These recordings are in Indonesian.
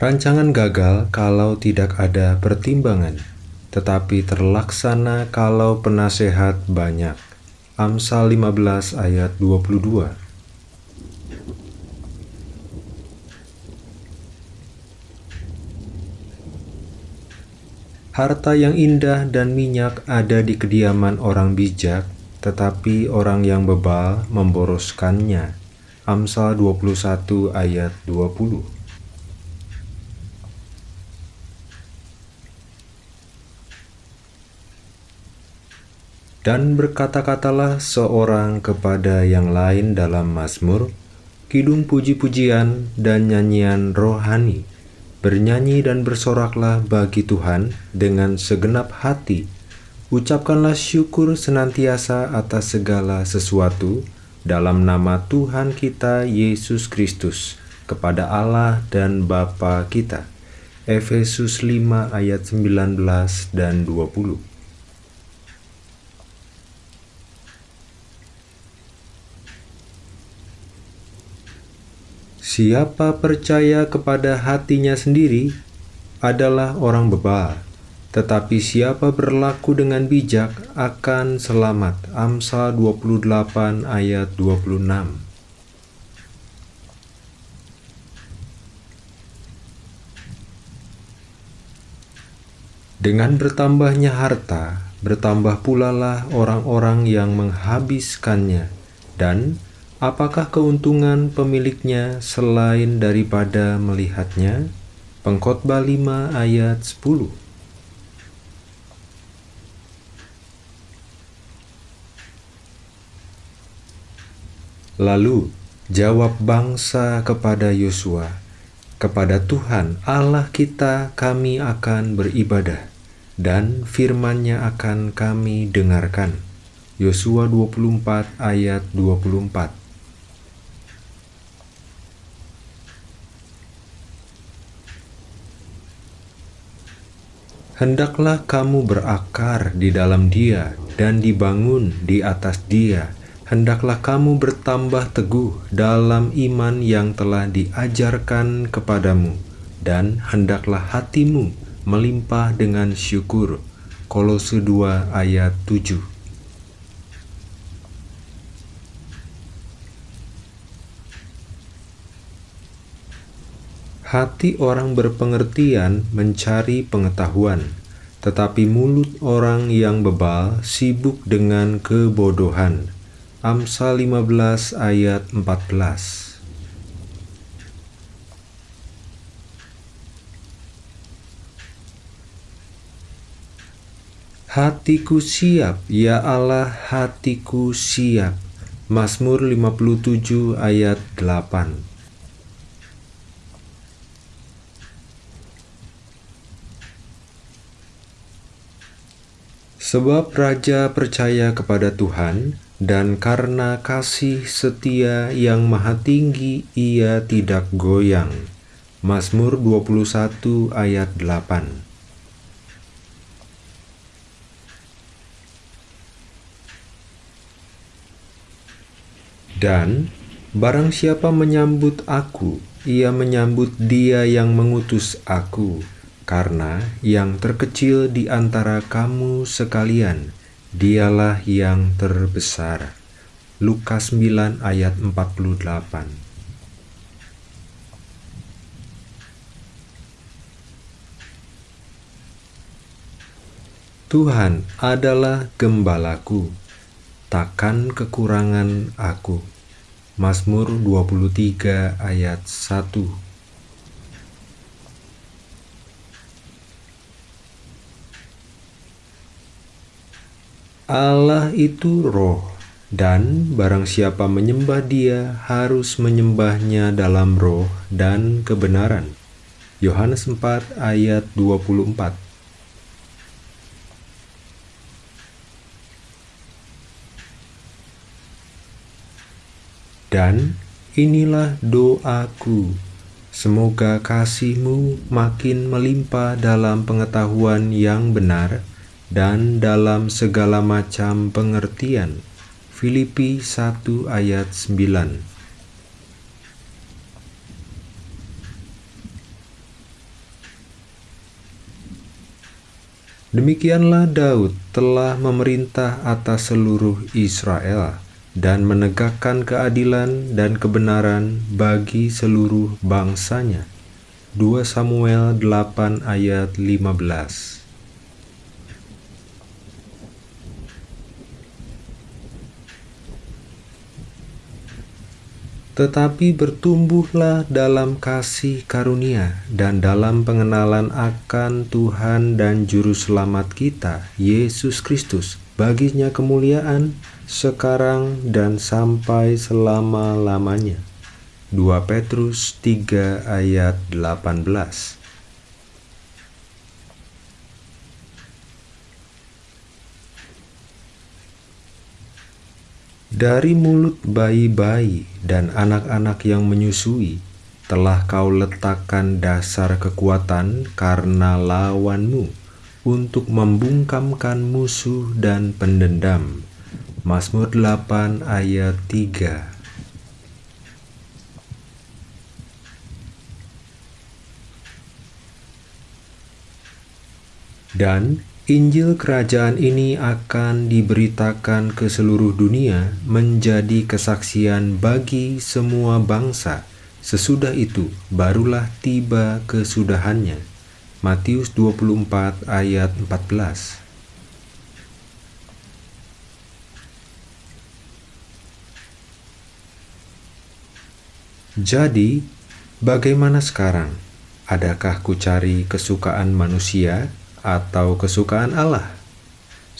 Rancangan gagal kalau tidak ada pertimbangan, tetapi terlaksana kalau penasehat banyak. Amsal 15 ayat 22 Harta yang indah dan minyak ada di kediaman orang bijak, tetapi orang yang bebal memboroskannya. Amsal 21 ayat 20 Dan berkata-katalah seorang kepada yang lain dalam Mazmur, kidung puji-pujian dan nyanyian rohani, Bernyanyi dan bersoraklah bagi Tuhan dengan segenap hati. Ucapkanlah syukur senantiasa atas segala sesuatu dalam nama Tuhan kita Yesus Kristus kepada Allah dan Bapa kita. Efesus 5 ayat 19 dan 20 Siapa percaya kepada hatinya sendiri adalah orang bebal, tetapi siapa berlaku dengan bijak akan selamat. Amsal 28 ayat 26 Dengan bertambahnya harta, bertambah pula lah orang-orang yang menghabiskannya, dan Apakah keuntungan pemiliknya selain daripada melihatnya? Pengkhotbah 5 ayat 10 Lalu jawab bangsa kepada Yosua, kepada Tuhan Allah kita kami akan beribadah, dan firman-Nya akan kami dengarkan. Yosua 24 ayat 24 Hendaklah kamu berakar di dalam Dia dan dibangun di atas Dia. Hendaklah kamu bertambah teguh dalam iman yang telah diajarkan kepadamu, dan hendaklah hatimu melimpah dengan syukur. Kolose 2 ayat 7 Hati orang berpengertian mencari pengetahuan, tetapi mulut orang yang bebal sibuk dengan kebodohan. Amsal 15 ayat 14 Hatiku siap, ya Allah, hatiku siap. Mazmur 57 ayat 8 Sebab raja percaya kepada Tuhan, dan karena kasih setia yang maha tinggi ia tidak goyang. Mazmur 21 ayat 8 Dan barang siapa menyambut aku, ia menyambut dia yang mengutus aku karena yang terkecil di antara kamu sekalian, dialah yang terbesar. Lukas 9 ayat 48 Tuhan adalah gembalaku, takkan kekurangan aku. Mazmur 23 ayat 1 Allah itu roh, dan barang siapa menyembah dia harus menyembahnya dalam roh dan kebenaran. Yohanes 4 ayat 24 Dan inilah doaku, semoga kasihmu makin melimpah dalam pengetahuan yang benar, dan dalam segala macam pengertian. Filipi 1 ayat 9 Demikianlah Daud telah memerintah atas seluruh Israel dan menegakkan keadilan dan kebenaran bagi seluruh bangsanya. 2 Samuel 8 ayat 15 tetapi bertumbuhlah dalam kasih karunia dan dalam pengenalan akan Tuhan dan Juru Selamat kita, Yesus Kristus. Baginya kemuliaan sekarang dan sampai selama-lamanya. 2 Petrus 3 ayat 18 Dari mulut bayi-bayi dan anak-anak yang menyusui, telah kau letakkan dasar kekuatan karena lawanmu untuk membungkamkan musuh dan pendendam. Mazmur 8 ayat 3 Dan Injil kerajaan ini akan diberitakan ke seluruh dunia menjadi kesaksian bagi semua bangsa. Sesudah itu barulah tiba kesudahannya. Matius 24 ayat 14 Jadi, bagaimana sekarang? Adakah ku cari kesukaan manusia atau kesukaan Allah.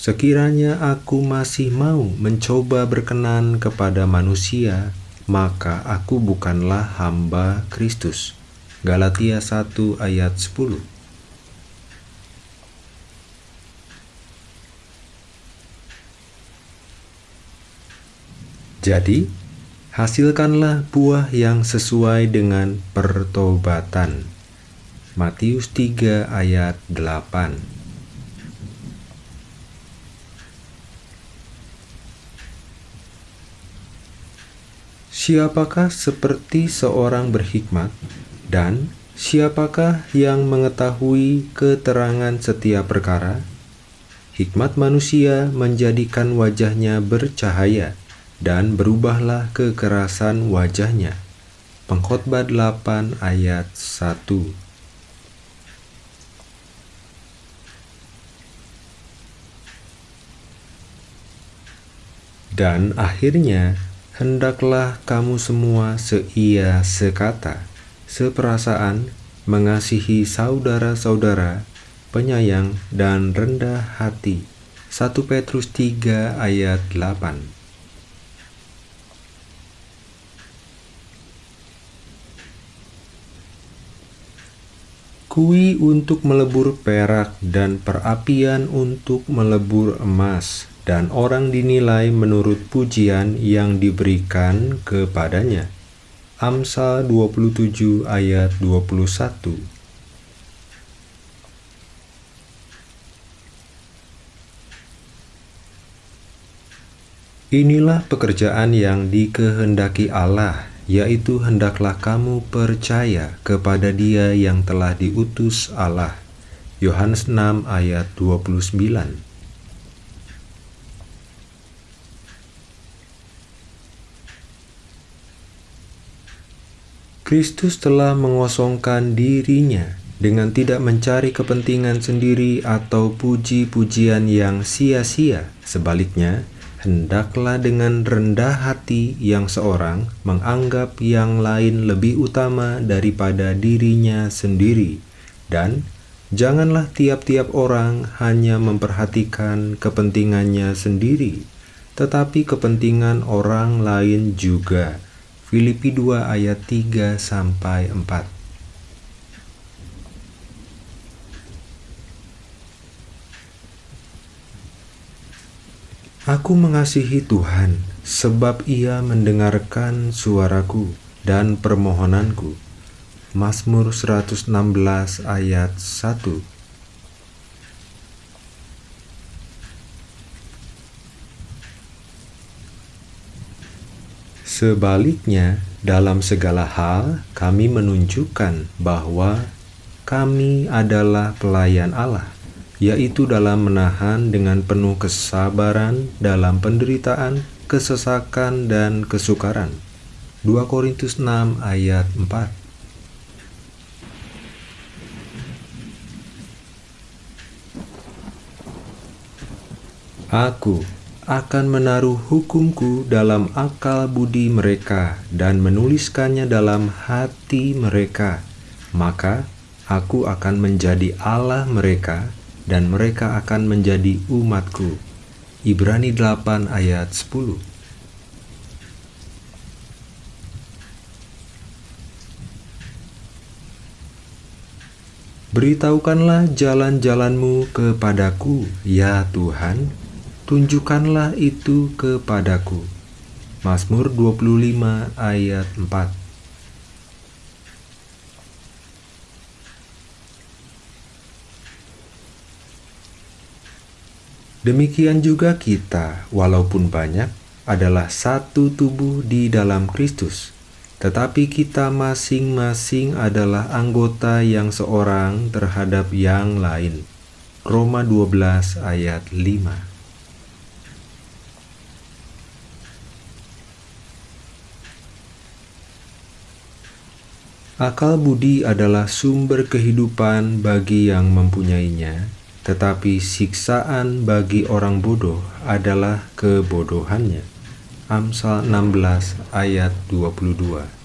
Sekiranya aku masih mau mencoba berkenan kepada manusia, maka aku bukanlah hamba Kristus. Galatia 1 ayat 10 Jadi, hasilkanlah buah yang sesuai dengan pertobatan. Matius 3 ayat 8 Siapakah seperti seorang berhikmat dan siapakah yang mengetahui keterangan setiap perkara? Hikmat manusia menjadikan wajahnya bercahaya dan berubahlah kekerasan wajahnya. Pengkhotbah 8 ayat 1 Dan akhirnya, hendaklah kamu semua seia sekata, seperasaan, mengasihi saudara-saudara, penyayang dan rendah hati. 1 Petrus 3 ayat 8 Kui untuk melebur perak dan perapian untuk melebur emas dan orang dinilai menurut pujian yang diberikan kepadanya. Amsal 27 ayat 21 Inilah pekerjaan yang dikehendaki Allah, yaitu hendaklah kamu percaya kepada Dia yang telah diutus Allah. Yohanes 6 ayat 29 Kristus telah mengosongkan dirinya dengan tidak mencari kepentingan sendiri atau puji-pujian yang sia-sia. Sebaliknya, hendaklah dengan rendah hati yang seorang menganggap yang lain lebih utama daripada dirinya sendiri, dan janganlah tiap-tiap orang hanya memperhatikan kepentingannya sendiri, tetapi kepentingan orang lain juga. Filipi 2 ayat 3 sampai 4. Aku mengasihi Tuhan sebab Ia mendengarkan suaraku dan permohonanku. Mazmur 116 ayat 1 Sebaliknya, dalam segala hal kami menunjukkan bahwa kami adalah pelayan Allah, yaitu dalam menahan dengan penuh kesabaran dalam penderitaan, kesesakan, dan kesukaran. 2 Korintus 6 ayat 4 Aku akan menaruh hukumku dalam akal budi mereka dan menuliskannya dalam hati mereka. Maka aku akan menjadi Allah mereka dan mereka akan menjadi umatku. Ibrani 8 ayat 10 Beritahukanlah jalan-jalanmu kepadaku, ya Tuhan, tunjukkanlah itu kepadaku. Mazmur 25 ayat 4 Demikian juga kita, walaupun banyak, adalah satu tubuh di dalam Kristus, tetapi kita masing-masing adalah anggota yang seorang terhadap yang lain. Roma 12 ayat 5 Akal budi adalah sumber kehidupan bagi yang mempunyainya, tetapi siksaan bagi orang bodoh adalah kebodohannya. Amsal 16 ayat 22